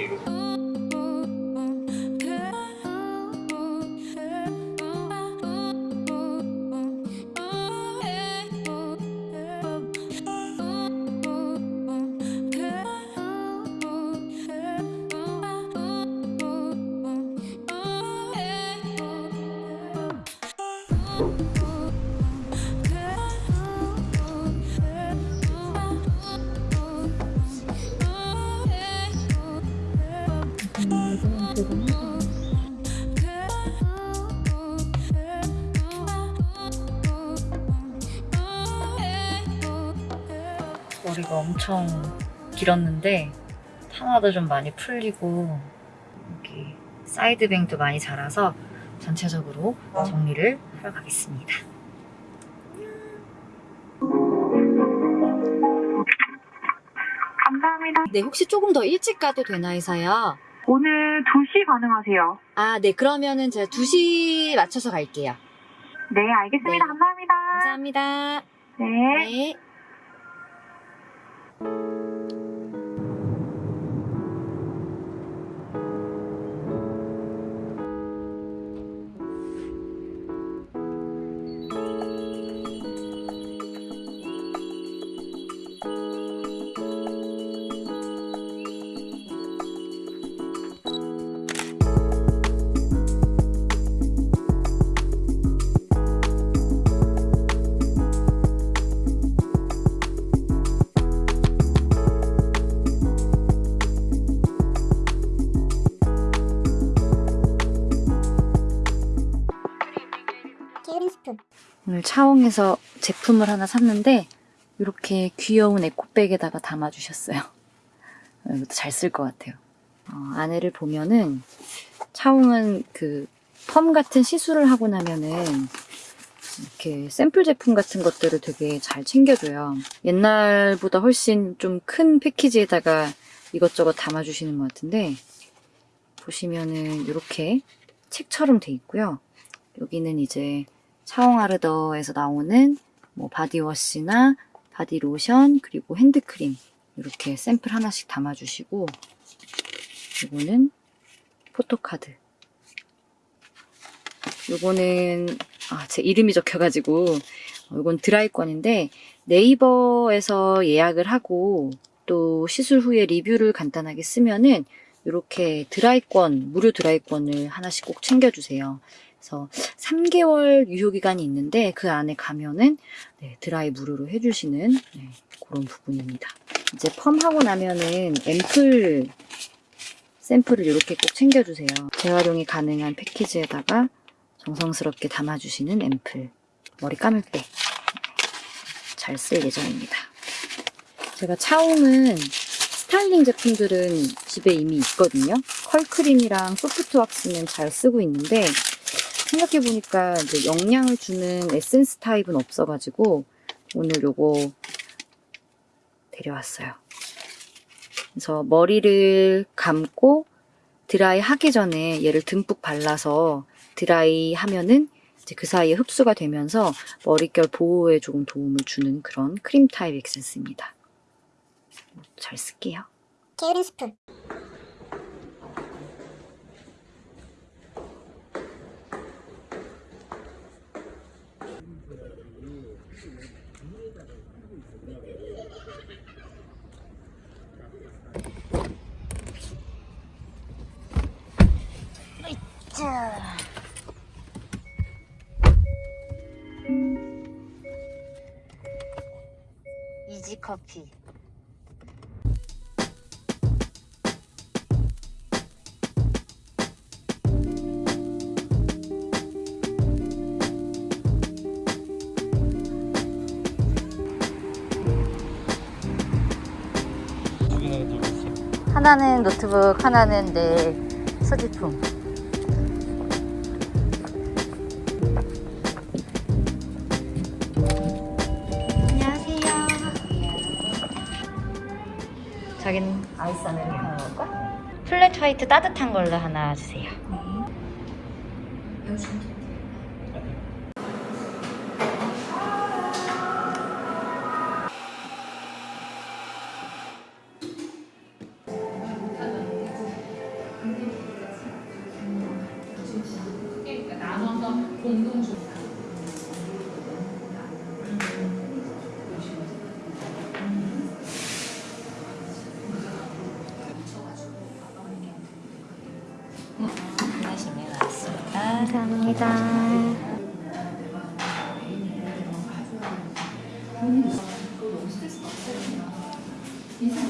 ചെയ്തു Thank 머리가 엄청 길었는데 파마도 좀 많이 풀리고 여기 사이드뱅도 많이 자라서 전체적으로 정리를 하러 가겠습니다. 감사합니다. 네, 혹시 조금 더 일찍 가도 되나 해서요. 오늘 2시 가능하세요? 아, 네, 그러면은 제가 2시 맞춰서 갈게요. 네, 알겠습니다. 네. 감사합니다. 감사합니다. 네. 네. 게으른 스푼 오늘 차홍에서 제품을 하나 샀는데 이렇게 귀여운 에코백에다가 담아주셨어요. 이것도 잘 쓸 것 같아요. 어, 안에를 보면은 차홍은 그 펌 같은 시술을 하고 나면은 이렇게 샘플 제품 같은 것들을 되게 잘 챙겨줘요. 옛날보다 훨씬 좀 큰 패키지에다가 이것저것 담아주시는 것 같은데 보시면은 이렇게 책처럼 돼 있고요. 여기는 이제 차홍아르더에서 나오는 뭐 바디워시나 바디로션 그리고 핸드크림 이렇게 샘플 하나씩 담아주시고 이거는 포토카드 요거는 아, 제 이름이 적혀가지고 어, 이건 드라이권인데 네이버에서 예약을 하고 또 시술 후에 리뷰를 간단하게 쓰면은 이렇게 드라이권 무료 드라이권을 하나씩 꼭 챙겨주세요. 그래서 3개월 유효기간이 있는데 그 안에 가면은 네, 드라이 무료로 해주시는 네, 그런 부분입니다. 이제 펌하고 나면은 앰플 샘플을 이렇게 꼭 챙겨주세요. 재활용이 가능한 패키지에다가 정성스럽게 담아주시는 앰플 머리 감을 때 잘 쓸 예정입니다. 제가 차홍은 스타일링 제품들은 집에 이미 있거든요. 컬크림이랑 소프트 왁스는 잘 쓰고 있는데 생각해보니까 이제 영양을 주는 에센스 타입은 없어가지고 오늘 요거 데려왔어요. 그래서 머리를 감고 드라이 하기 전에 얘를 듬뿍 발라서 드라이 하면은 이제 그 사이에 흡수가 되면서 머릿결 보호에 조금 도움을 주는 그런 크림 타입 에센스입니다. 잘 쓸게요. 게으른 스푼 자. 이지 커피. 하나는 노트북, 하나는 내 소지품. 안녕하세요. 자기는 아이스 아메리카노 먹을까? 플랫 화이트 따뜻한 걸로 하나 주세요. 공동조 감사합니다. 음.